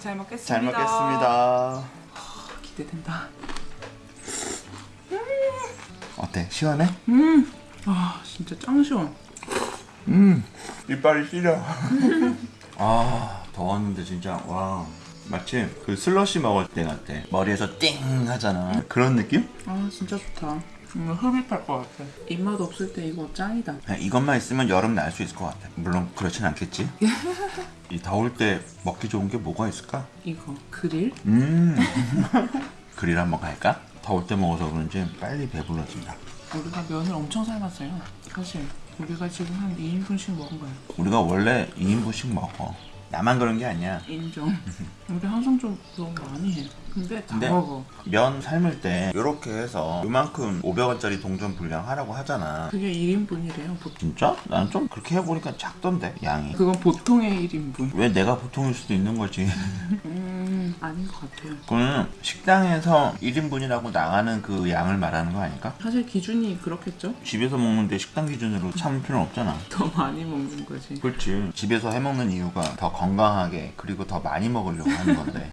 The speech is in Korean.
잘 먹겠습니다. 잘 먹겠습니다. 기대된다. 어때? 시원해? 음, 아 진짜 짱 시원. 음, 이빨이 시려. 아, 더웠는데 진짜 와. 마치 그 슬러시 먹을 때 같아. 머리에서 띵 하잖아. 그런 느낌? 아 진짜 좋다. 이거 흡입할 것 같아. 입맛 없을 때 이거 짱이다. 그냥 이것만 있으면 여름 날 수 있을 것 같아. 물론 그렇진 않겠지. 이 더울 때 먹기 좋은 게 뭐가 있을까? 이거 그릴? 음, 그릴 한번 갈까? 더울 때 먹어서 그런지 빨리 배불러진다. 우리가 면을 엄청 삶았어요. 사실 우리가 지금 한 2인분씩 먹은 거야. 우리가 원래 2인분씩 먹어. 나만 그런 게 아니야. 인정. 우리 항상 좀 너무 많이 해. 근데 다 근데 먹어. 면 삶을 때 이렇게 해서 요만큼 500원짜리 동전 분량 하라고 하잖아. 그게 1인분이래요. 보통. 진짜? 난 좀 그렇게 해보니까 작던데 양이. 그건 보통의 1인분. 왜 내가 보통일 수도 있는 거지. 음 아닌 것 같아요. 그거는 식당에서 1인분이라고 나가는 그 양을 말하는 거 아닐까? 사실 기준이 그렇겠죠? 집에서 먹는데 식당 기준으로 참을 필요는 없잖아. 더 많이 먹는 거지. 그렇지. 집에서 해먹는 이유가 더 건강하게 그리고 더 많이 먹으려고 하는 건데